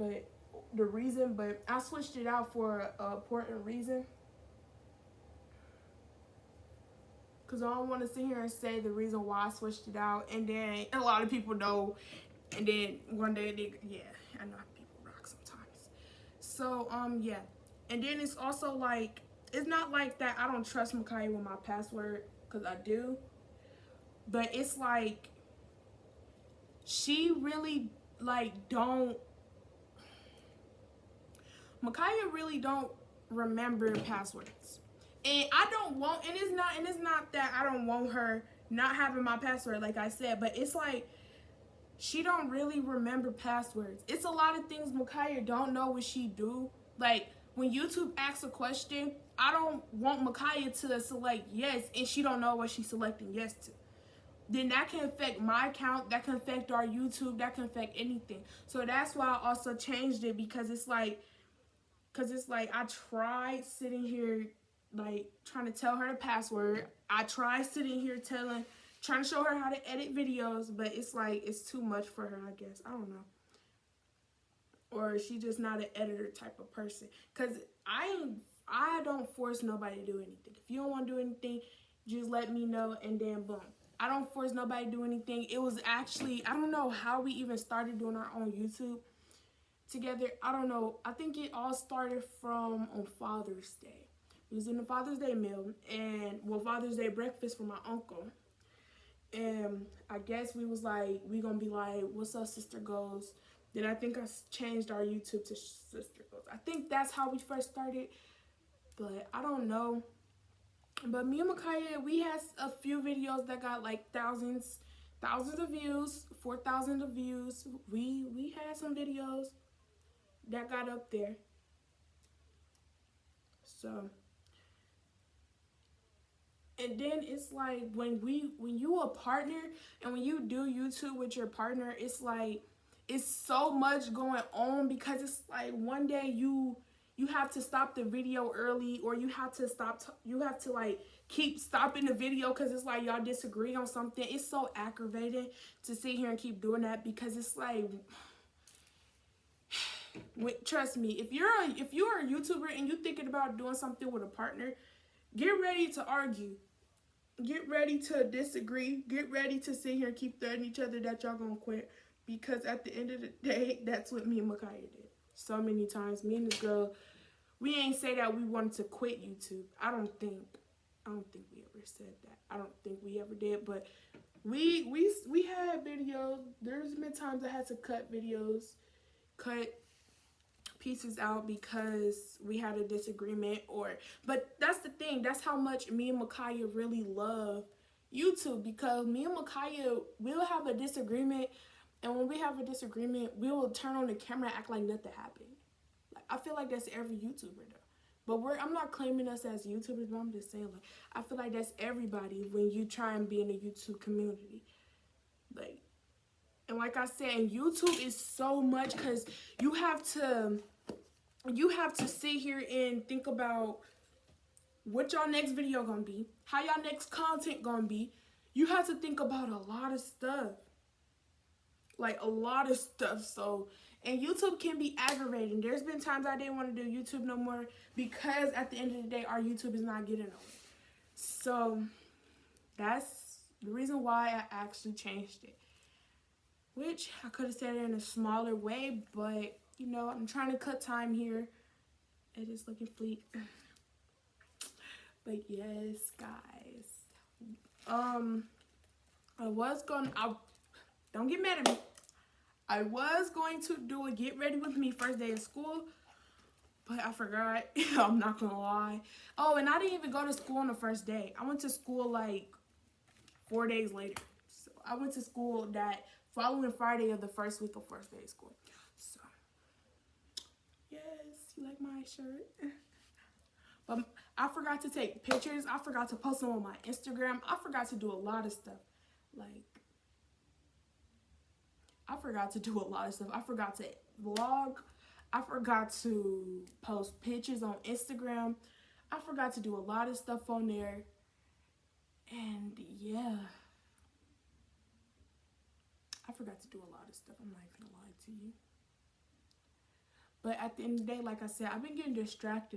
but the reason, but I switched it out for a important reason. Cause I don't want to sit here and say the reason why I switched it out, and then a lot of people know, and then one day they, yeah, I know people rock sometimes. So um yeah, and then it's also like it's not like that I don't trust Makai with my password, cause I do, but it's like she really like don't Makaya really don't remember passwords. And I don't want and it's not and it's not that I don't want her not having my password like I said, but it's like she don't really remember passwords. It's a lot of things Makaya don't know what she do. Like when YouTube asks a question, I don't want Makaya to select yes and she don't know what she's selecting yes to then that can affect my account, that can affect our YouTube, that can affect anything. So that's why I also changed it because it's like, because it's like I tried sitting here, like trying to tell her the password. I tried sitting here telling, trying to show her how to edit videos, but it's like, it's too much for her, I guess. I don't know. Or she's just not an editor type of person. Because I, I don't force nobody to do anything. If you don't want to do anything, just let me know and then boom I don't force nobody to do anything. It was actually, I don't know how we even started doing our own YouTube together. I don't know. I think it all started from on Father's Day. It was in the Father's Day meal and well Father's Day breakfast for my uncle. And I guess we was like, we gonna be like, what's up, Sister Goes? Then I think I changed our YouTube to Sister Goes. I think that's how we first started, but I don't know. But me and Makaya, we had a few videos that got like thousands, thousands of views, 4,000 of views. We, we had some videos that got up there. So, and then it's like when we, when you a partner and when you do YouTube with your partner, it's like, it's so much going on because it's like one day you, you have to stop the video early or you have to stop you have to like keep stopping the video because it's like y'all disagree on something it's so aggravating to sit here and keep doing that because it's like trust me if you're a if you're a youtuber and you're thinking about doing something with a partner get ready to argue get ready to disagree get ready to sit here and keep threatening each other that y'all gonna quit because at the end of the day that's what me and Makaya did so many times me and this girl we ain't say that we wanted to quit YouTube. I don't think, I don't think we ever said that. I don't think we ever did, but we, we, we had videos. There's been times I had to cut videos, cut pieces out because we had a disagreement or, but that's the thing. That's how much me and Makaya really love YouTube because me and Makaya, we'll have a disagreement and when we have a disagreement, we will turn on the camera act like nothing happened. I feel like that's every YouTuber though. But we're I'm not claiming us as YouTubers, but I'm just saying like I feel like that's everybody when you try and be in a YouTube community. Like and like I said, YouTube is so much because you have to you have to sit here and think about what y'all next video gonna be, how y'all next content gonna be. You have to think about a lot of stuff. Like a lot of stuff. So and YouTube can be aggravating. There's been times I didn't want to do YouTube no more because at the end of the day, our YouTube is not getting nowhere. So that's the reason why I actually changed it. Which I could have said it in a smaller way, but you know, I'm trying to cut time here. It is looking fleet. But yes, guys. Um, I was going. I don't get mad at me. I was going to do a get ready with me first day of school, but I forgot. I'm not gonna lie. Oh, and I didn't even go to school on the first day. I went to school like four days later. So I went to school that following Friday of the first week of first day of school. So yes, you like my shirt? But I forgot to take pictures. I forgot to post them on my Instagram. I forgot to do a lot of stuff. Like I forgot to do a lot of stuff. I forgot to vlog. I forgot to post pictures on Instagram. I forgot to do a lot of stuff on there. And yeah. Forgot to do a lot of stuff. I'm not even gonna lie to you. But at the end of the day, like I said, I've been getting distracted